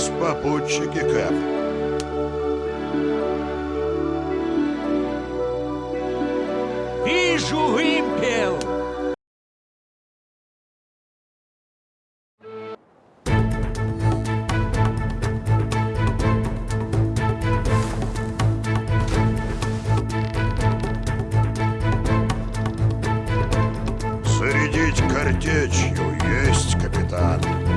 нас попутчики, Кэп. Вижу вымпел! Зарядить картечью есть, капитан.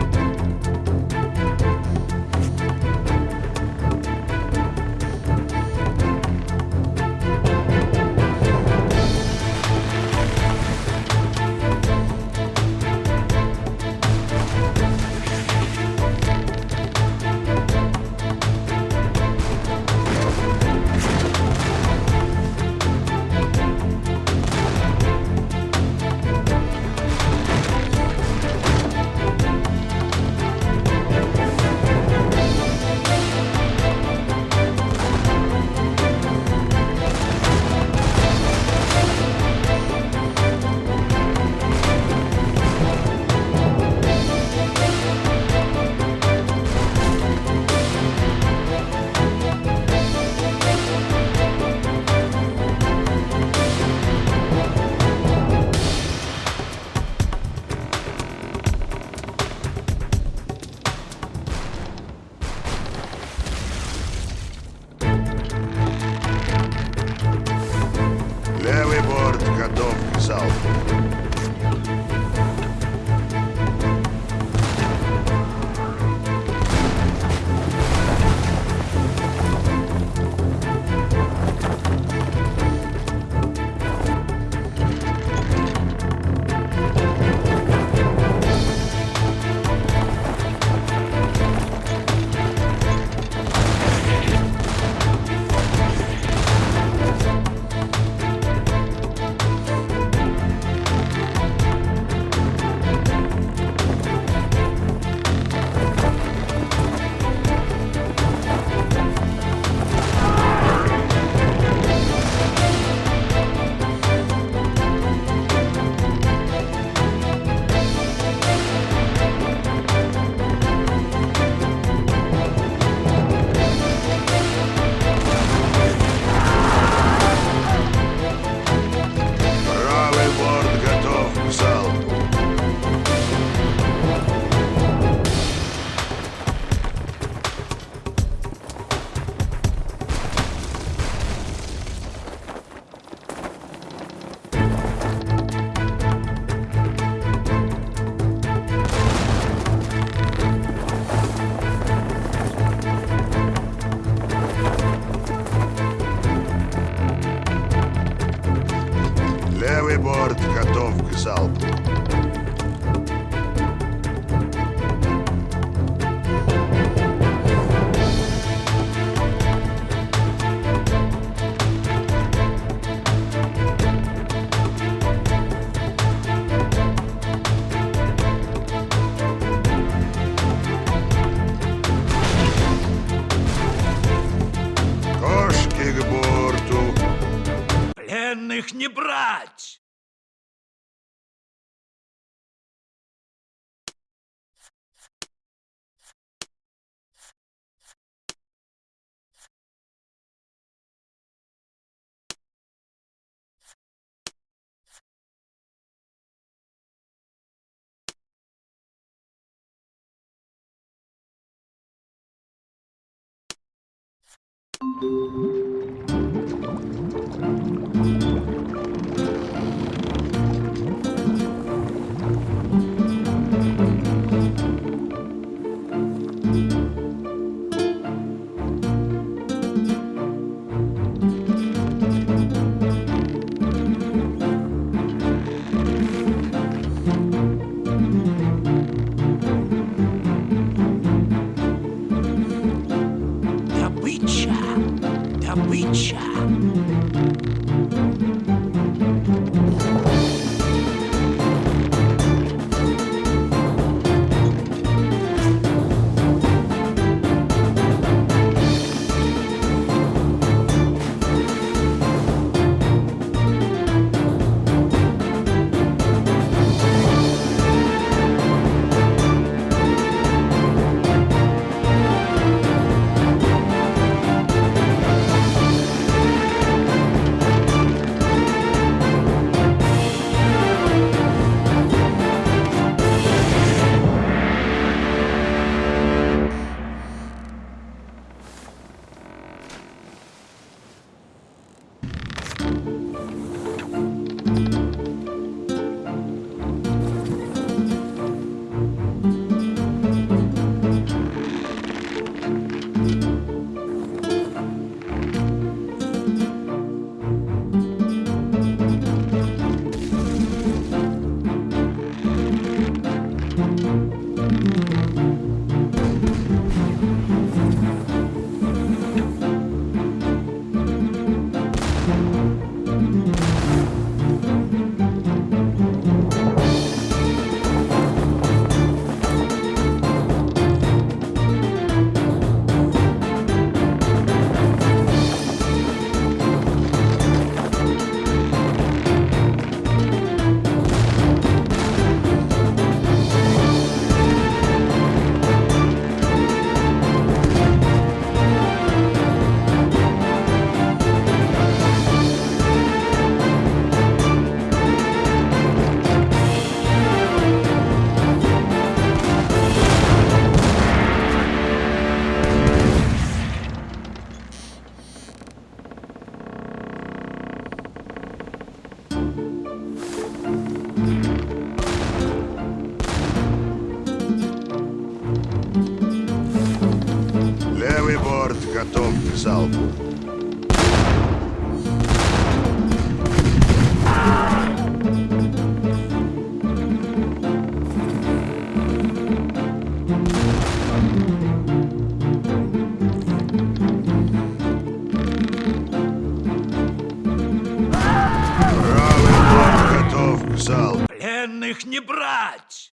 Готов к залпу. Правый борт готов к залпу. Пленных не брать!